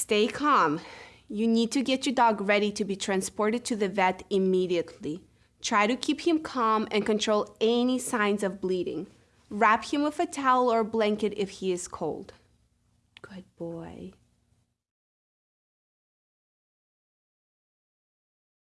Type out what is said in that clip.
Stay calm. You need to get your dog ready to be transported to the vet immediately. Try to keep him calm and control any signs of bleeding. Wrap him with a towel or blanket if he is cold. Good boy.